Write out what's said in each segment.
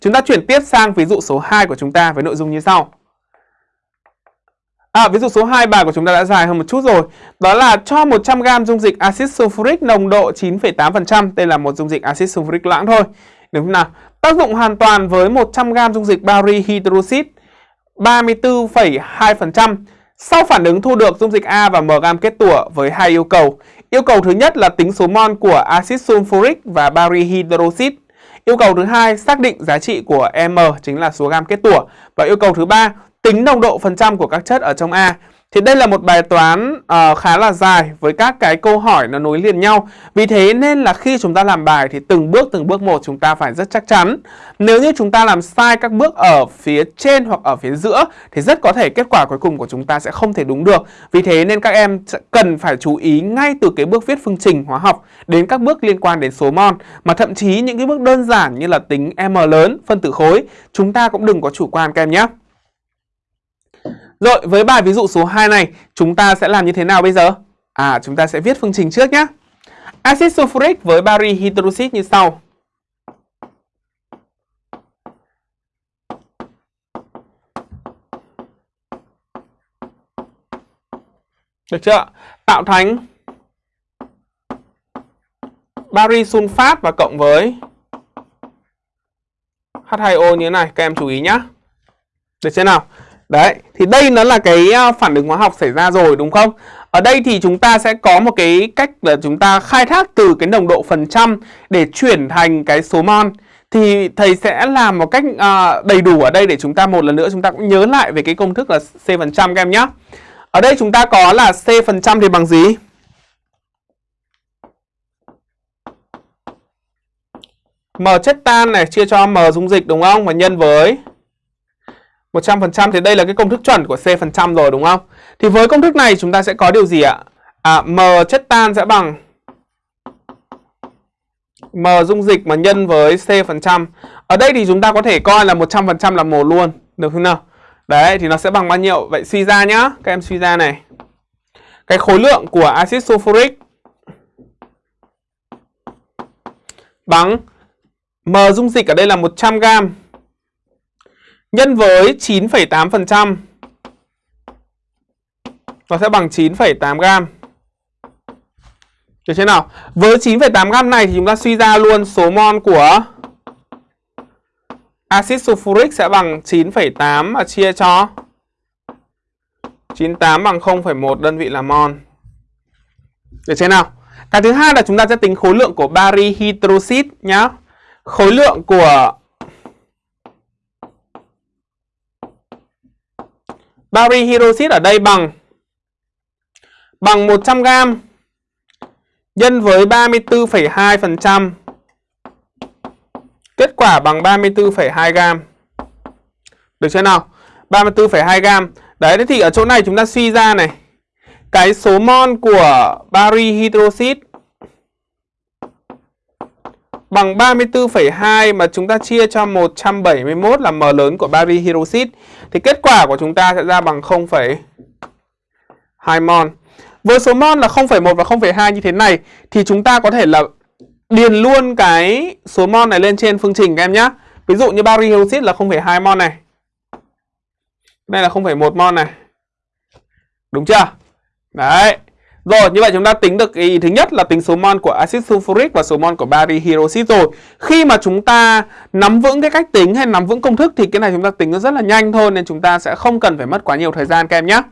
Chúng ta chuyển tiếp sang ví dụ số 2 của chúng ta với nội dung như sau. À, ví dụ số 2 bài của chúng ta đã dài hơn một chút rồi. Đó là cho 100g dung dịch axit sulfuric nồng độ 9,8%. Đây là một dung dịch axit sulfuric loãng thôi. Đúng không nào? Tác dụng hoàn toàn với 100g dung dịch bari hydroxit 34,2%. Sau phản ứng thu được dung dịch A và M gam kết tủa với hai yêu cầu. Yêu cầu thứ nhất là tính số mol của axit sulfuric và bari hydroxit. Yêu cầu thứ hai, xác định giá trị của M chính là số gam kết tủa và yêu cầu thứ ba, tính nồng độ phần trăm của các chất ở trong A. Thì đây là một bài toán uh, khá là dài với các cái câu hỏi nó nối liền nhau. Vì thế nên là khi chúng ta làm bài thì từng bước từng bước một chúng ta phải rất chắc chắn. Nếu như chúng ta làm sai các bước ở phía trên hoặc ở phía giữa thì rất có thể kết quả cuối cùng của chúng ta sẽ không thể đúng được. Vì thế nên các em cần phải chú ý ngay từ cái bước viết phương trình hóa học đến các bước liên quan đến số mol mà thậm chí những cái bước đơn giản như là tính m lớn, phân tử khối chúng ta cũng đừng có chủ quan các em nhé. Rồi, với bài ví dụ số 2 này, chúng ta sẽ làm như thế nào bây giờ? À, chúng ta sẽ viết phương trình trước nhé. Acid sulfuric với bari hydroxit như sau. Được chưa? Tạo thành bari sunfat và cộng với H2O như thế này, các em chú ý nhé. Được chưa nào? Đấy, thì đây nó là cái ờ, phản ứng hóa học xảy ra rồi đúng không? Ở đây thì chúng ta sẽ có một cái cách là chúng ta khai thác từ cái nồng độ phần trăm để chuyển thành cái số mol. Thì thầy sẽ làm một cách uh, đầy đủ ở đây để chúng ta một lần nữa chúng ta cũng nhớ lại về cái công thức là C phần trăm các em nhé. Ở đây chúng ta có là C phần trăm thì bằng gì? M chất tan này chia cho M dung dịch đúng không? Và nhân với 100% thì đây là cái công thức chuẩn của C phần trăm rồi đúng không? Thì với công thức này chúng ta sẽ có điều gì ạ? À, M chất tan sẽ bằng M dung dịch mà nhân với C phần trăm. Ở đây thì chúng ta có thể coi là 100% là mol luôn, được không nào? Đấy thì nó sẽ bằng bao nhiêu? Vậy suy ra nhá, các em suy ra này. Cái khối lượng của axit sulfuric bằng M dung dịch ở đây là 100 gram nhân với 9,8% nó sẽ bằng 9,8 gram. Được chưa nào? Với 9,8 gram này thì chúng ta suy ra luôn số mol của axit sulfuric sẽ bằng 9,8 và chia cho 98 bằng 0,1 đơn vị là mol. Được chưa nào? Cái thứ hai là chúng ta sẽ tính khối lượng của bari hydroxit nhá. Khối lượng của Bari hydroxit ở đây bằng bằng 100g nhân với 34,2%. Kết quả bằng 34,2g. Được chưa nào? 34,2g. Đấy, thì ở chỗ này chúng ta suy ra này. Cái số mol của bari hydroxit bằng 34,2 mà chúng ta chia cho 171 là m lớn của bari hydroxit thì kết quả của chúng ta sẽ ra bằng 0,2 mol. Với số mol là 0,1 và 0,2 như thế này thì chúng ta có thể là điền luôn cái số mol này lên trên phương trình các em nhé. Ví dụ như bari hydroxit là 0,2 mol này. Đây là 0,1 mol này. Đúng chưa? Đấy. Rồi, như vậy chúng ta tính được ý thứ nhất là tính số mol của axit sulfuric và số mol của bari hydroxit rồi. Khi mà chúng ta nắm vững cái cách tính hay nắm vững công thức thì cái này chúng ta tính nó rất là nhanh thôi nên chúng ta sẽ không cần phải mất quá nhiều thời gian các em nhé.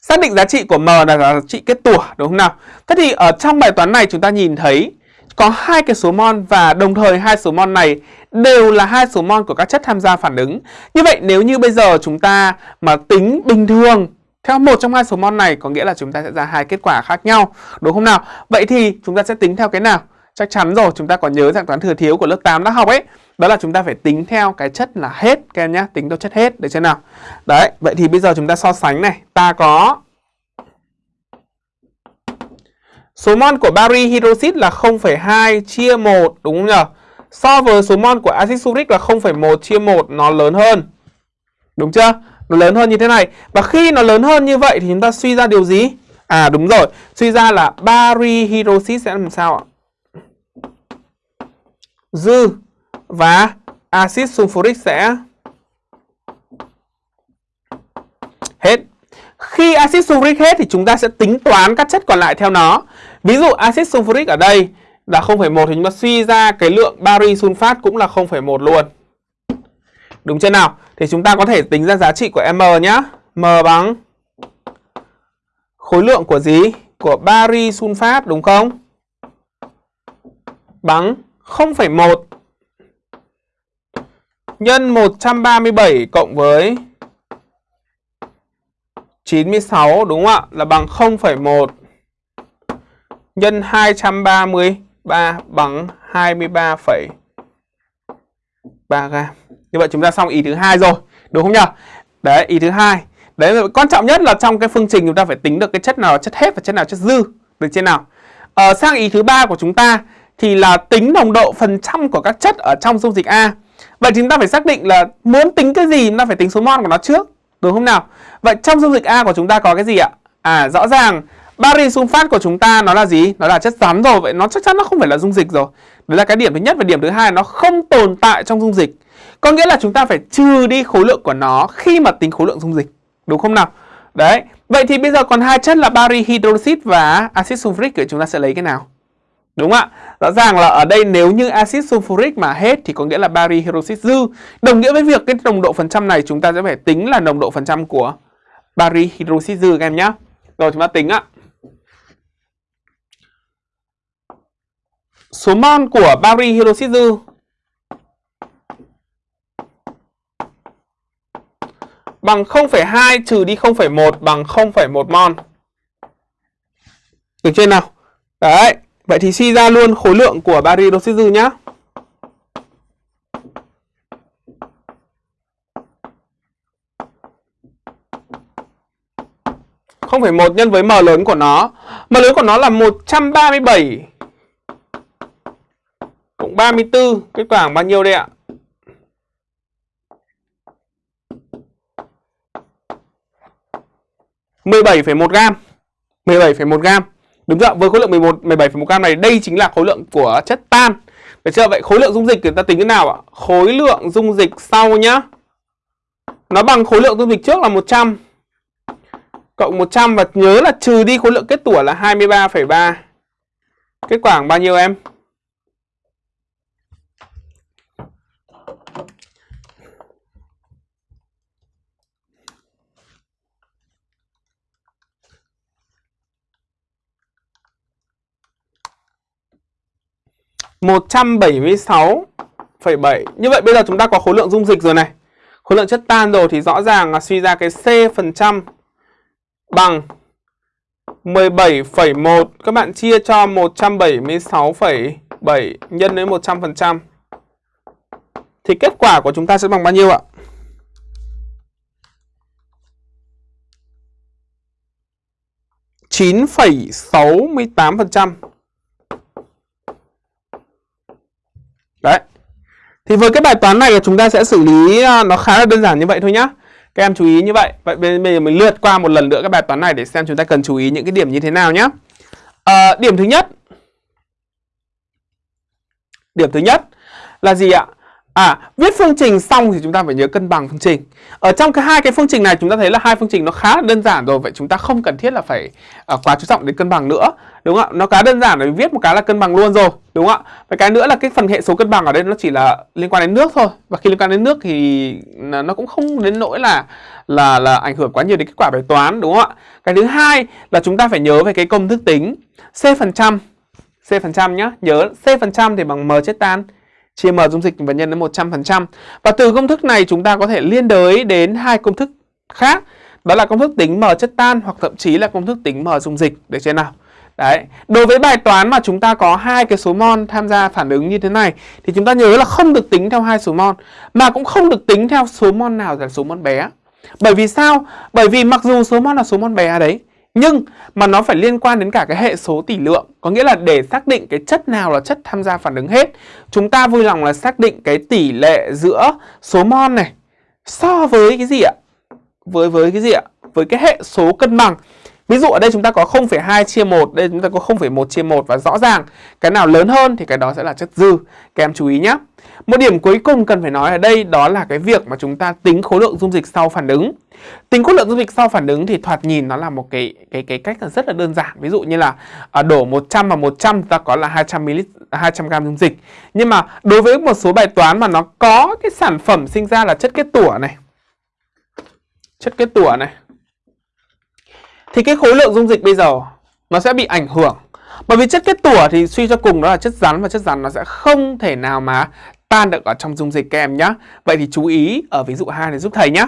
Xác định giá trị của M là giá trị kết tủa đúng không nào? Thế thì ở trong bài toán này chúng ta nhìn thấy có hai cái số mol và đồng thời hai số mol này đều là hai số mol của các chất tham gia phản ứng. Như vậy nếu như bây giờ chúng ta mà tính bình thường theo một trong hai số mol này có nghĩa là chúng ta sẽ ra hai kết quả khác nhau, đúng không nào? Vậy thì chúng ta sẽ tính theo cái nào? Chắc chắn rồi, chúng ta có nhớ dạng toán thừa thiếu của lớp 8 đã học ấy. Đó là chúng ta phải tính theo cái chất là hết các em nhé, tính theo chất hết được chưa nào? Đấy, vậy thì bây giờ chúng ta so sánh này, ta có số mol của bari hydroxit là 0,2 chia 1 đúng không nhỉ? So với số mol của axit sulfuric là 0,1 chia 1 nó lớn hơn. Đúng chưa? Nó lớn hơn như thế này và khi nó lớn hơn như vậy thì chúng ta suy ra điều gì à đúng rồi suy ra là bari hydroxit sẽ làm sao ạ dư và axit sulfuric sẽ hết. Khi axit sulfuric hết thì chúng ta sẽ tính toán các chất còn lại theo nó. Ví dụ axit sulfuric ở đây là 0,1 thì chúng ta suy ra cái lượng bari sunfat cũng là 0,1 luôn. Đúng chưa nào? Thì chúng ta có thể tính ra giá trị của M nhá. M bằng khối lượng của gì? Của bari sunfat đúng không? Bằng 0,1 nhân 137 cộng với 96 đúng không ạ? Là bằng 0,1 nhân 233 bằng 23,3 gram. Như vậy chúng ta xong ý thứ hai rồi, đúng không nhỉ? Đấy, ý thứ hai. Đấy quan trọng nhất là trong cái phương trình chúng ta phải tính được cái chất nào là chất hết và chất nào chất dư, được chưa nào? Ờ, sang ý thứ ba của chúng ta thì là tính nồng độ phần trăm của các chất ở trong dung dịch A. Vậy chúng ta phải xác định là muốn tính cái gì chúng ta phải tính số mol của nó trước, đúng không nào? Vậy trong dung dịch A của chúng ta có cái gì ạ? À rõ ràng bari sunfat của chúng ta nó là gì? Nó là chất rắn rồi, vậy nó chắc chắn nó không phải là dung dịch rồi. Đấy là cái điểm thứ nhất và điểm thứ hai nó không tồn tại trong dung dịch. Có nghĩa là chúng ta phải trừ đi khối lượng của nó khi mà tính khối lượng dung dịch. Đúng không nào? Đấy. Vậy thì bây giờ còn hai chất là bari hydroxit và axit sulfuric thì chúng ta sẽ lấy cái nào? Đúng không ạ? Rõ ràng là ở đây nếu như axit sulfuric mà hết thì có nghĩa là bari hydroxit dư. Đồng nghĩa với việc cái nồng độ phần trăm này chúng ta sẽ phải tính là nồng độ phần trăm của bari hydroxit dư các em nhé. Rồi chúng ta tính ạ. Số mol của bari hydroxit dư bằng 0,2 trừ đi 0,1 bằng 0,1 mol. Được chưa nào? Đấy, vậy thì suy ra luôn khối lượng của bari oxit dư nhá. không phải một nhân với m lớn của nó. M lớn của nó là 137 cộng 34, kết quả bao nhiêu đây ạ? 17,1 gam 17,1 gam Đúng chưa? Với khối lượng 11 17,1 gam này đây chính là khối lượng của chất tan. Được chưa? Vậy khối lượng dung dịch người ta tính thế nào ạ? Khối lượng dung dịch sau nhá. Nó bằng khối lượng dung dịch trước là 100 cộng 100 và nhớ là trừ đi khối lượng kết tủa là 23,3. Kết quả bao nhiêu em? 176,7 Như vậy bây giờ chúng ta có khối lượng dung dịch rồi này. Khối lượng chất tan rồi thì rõ ràng là suy ra cái C phần trăm bằng 17,1 Các bạn chia cho 176,7 nhân với 100% Thì kết quả của chúng ta sẽ bằng bao nhiêu ạ? chín phẩy sáu mươi tám phần trăm Đấy. Thì với cái bài toán này chúng ta sẽ xử lý à, nó khá là đơn giản như vậy thôi nhá. Các em chú ý như vậy. Vậy bây giờ mình lượt qua một lần nữa các bài toán này để xem chúng ta cần chú ý những cái điểm như thế nào nhá. À, điểm thứ nhất. Điểm thứ nhất là gì ạ? À, viết phương trình xong thì chúng ta phải nhớ cân bằng phương trình. Ở trong cái hai cái phương trình này chúng ta thấy là hai phương trình nó khá là đơn giản rồi, vậy chúng ta không cần thiết là phải uh, quá chú trọng đến cân bằng nữa. Đúng không ạ? Nó khá đơn giản để viết một cái là cân bằng luôn rồi, đúng không ạ? Và cái nữa là cái phần hệ số cân bằng ở đây nó chỉ là liên quan đến nước thôi. Và khi liên quan đến nước thì nó cũng không đến nỗi là là là ảnh hưởng quá nhiều đến kết quả bài toán, đúng không ạ? Cái thứ hai là chúng ta phải nhớ về cái công thức tính C phần trăm C phần trăm nhá, nhớ C phần trăm thì bằng M chất tan chia m dung dịch và nhân đến 100%. Và từ công thức này chúng ta có thể liên đới đến hai công thức khác. Đó là công thức tính m chất tan hoặc thậm chí là công thức tính m dung dịch được chưa nào. Đấy, đối với bài toán mà chúng ta có hai cái số mol tham gia phản ứng như thế này thì chúng ta nhớ là không được tính theo hai số mol mà cũng không được tính theo số mol nào là số mol bé. Bởi vì sao? Bởi vì mặc dù số mol là số mol bé đấy nhưng mà nó phải liên quan đến cả cái hệ số tỷ lượng Có nghĩa là để xác định cái chất nào là chất tham gia phản ứng hết Chúng ta vui lòng là xác định cái tỷ lệ giữa số mol này So với cái gì ạ? Với với cái gì ạ? Với cái hệ số cân bằng Ví dụ ở đây chúng ta có 0,2 chia 1 Đây chúng ta có 0,1 chia 1 Và rõ ràng cái nào lớn hơn thì cái đó sẽ là chất dư Các em chú ý nhé một điểm cuối cùng cần phải nói ở đây đó là cái việc mà chúng ta tính khối lượng dung dịch sau phản ứng. Tính khối lượng dung dịch sau phản ứng thì thoạt nhìn nó là một cái cái cái cách là rất là đơn giản. Ví dụ như là à, đổ 100 vào 100 ta có là 200 ml 200 g dung dịch. Nhưng mà đối với một số bài toán mà nó có cái sản phẩm sinh ra là chất kết tủa này. Chất kết tủa này. Thì cái khối lượng dung dịch bây giờ nó sẽ bị ảnh hưởng bởi vì chất kết tủa thì suy cho cùng đó là chất rắn và chất rắn nó sẽ không thể nào mà tan được ở trong dung dịch các em nhé. Vậy thì chú ý ở ví dụ 2 này giúp thầy nhé.